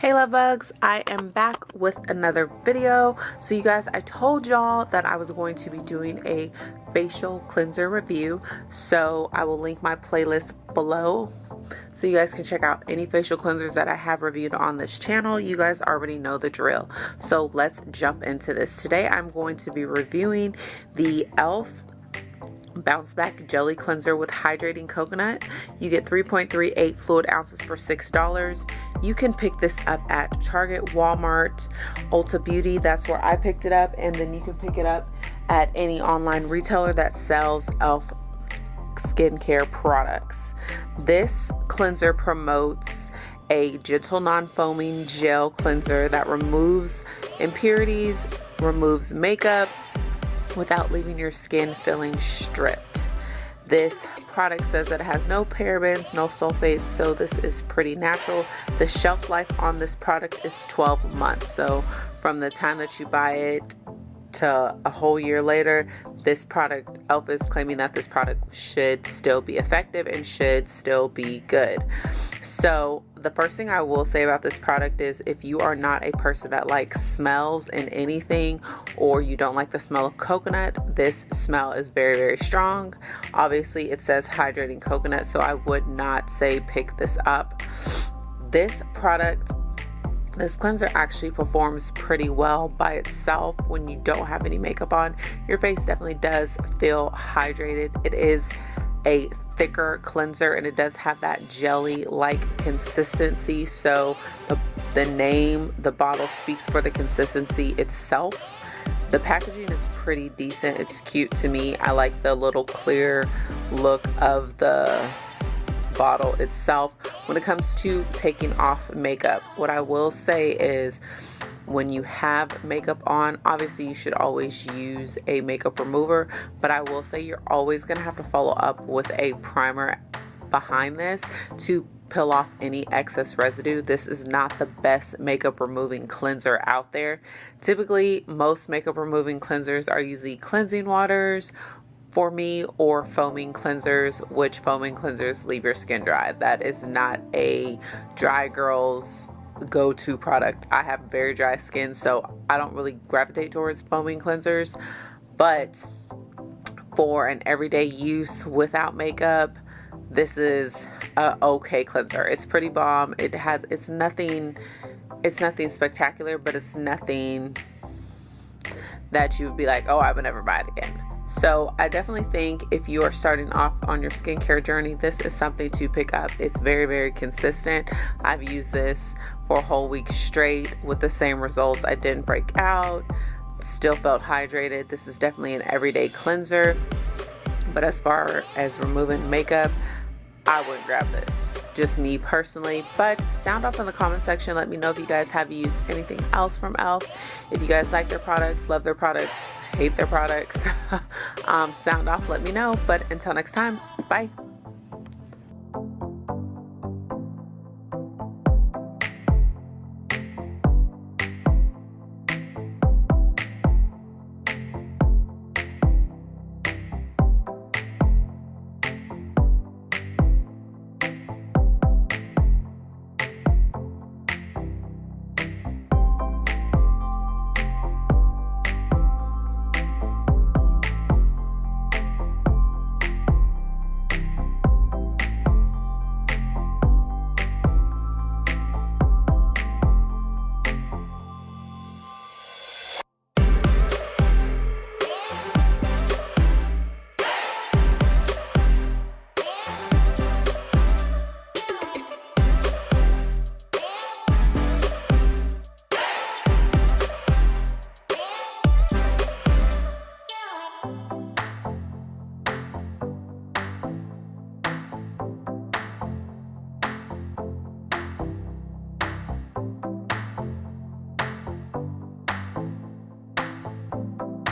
Hey love bugs, I am back with another video. So you guys, I told y'all that I was going to be doing a facial cleanser review. So I will link my playlist below so you guys can check out any facial cleansers that I have reviewed on this channel. You guys already know the drill. So let's jump into this. Today I'm going to be reviewing the e.l.f. Bounce Back Jelly Cleanser with Hydrating Coconut. You get 3.38 fluid ounces for $6. You can pick this up at Target, Walmart, Ulta Beauty. That's where I picked it up. And then you can pick it up at any online retailer that sells e.l.f. skincare products. This cleanser promotes a gentle non-foaming gel cleanser that removes impurities, removes makeup, without leaving your skin feeling stripped. This product says that it has no parabens, no sulfates, so this is pretty natural. The shelf life on this product is 12 months. So from the time that you buy it to a whole year later, this product, e.l.f. is claiming that this product should still be effective and should still be good. So the first thing I will say about this product is if you are not a person that likes smells in anything or you don't like the smell of coconut, this smell is very, very strong. Obviously it says hydrating coconut, so I would not say pick this up. This product this cleanser actually performs pretty well by itself when you don't have any makeup on. Your face definitely does feel hydrated. It is a thicker cleanser and it does have that jelly like consistency. So the, the name the bottle speaks for the consistency itself. The packaging is pretty decent. It's cute to me. I like the little clear look of the bottle itself. When it comes to taking off makeup what I will say is when you have makeup on obviously you should always use a makeup remover but I will say you're always gonna have to follow up with a primer behind this to peel off any excess residue. This is not the best makeup removing cleanser out there. Typically, most makeup removing cleansers are usually cleansing waters for me or foaming cleansers, which foaming cleansers leave your skin dry. That is not a dry girl's go-to product. I have very dry skin, so I don't really gravitate towards foaming cleansers. But for an everyday use without makeup, this is a okay cleanser. It's pretty bomb. It has, it's nothing, it's nothing spectacular, but it's nothing that you would be like, oh, I would never buy it again. So I definitely think if you are starting off on your skincare journey, this is something to pick up. It's very, very consistent. I've used this for a whole week straight with the same results. I didn't break out, still felt hydrated. This is definitely an everyday cleanser. But as far as removing makeup, I wouldn't grab this. Just me personally. But sound off in the comment section. Let me know if you guys have used anything else from e.l.f. If you guys like their products, love their products, hate their products, um, sound off, let me know. But until next time, bye.